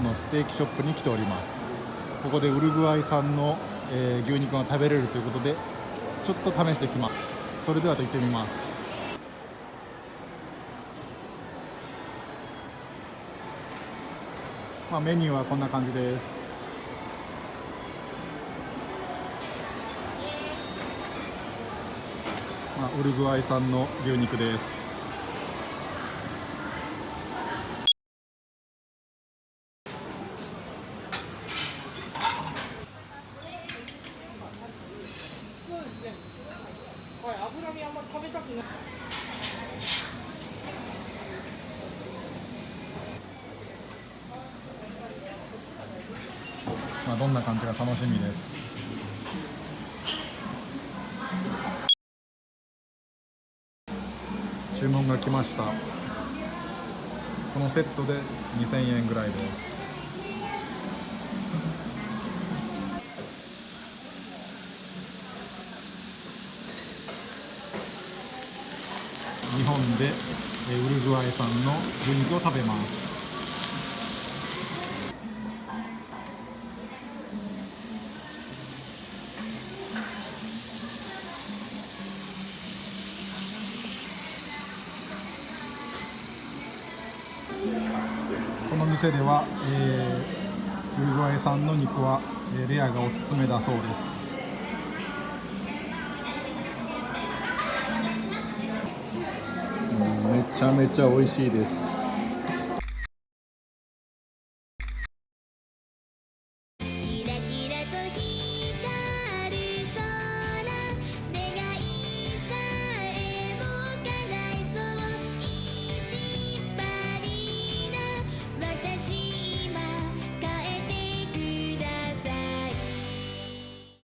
のステーキショップに来ております。ここでウルグアイ産の、えー牛肉が食べれるということでちょっと試してきます。それではと行ってみます。まあ、メニューはこんな感じです。まあ、ウルグアイ産の牛肉です。身あんま食べたくない。まあ、どんな感じか楽しみです。注文が来ました。このセットで2000円ぐらいです。日本でえウルグアイ産の牛肉を食べます。この店では、えーウルグアイ産の肉は、えーレアがおすすめだそうです。めちゃめちゃ美味しいです。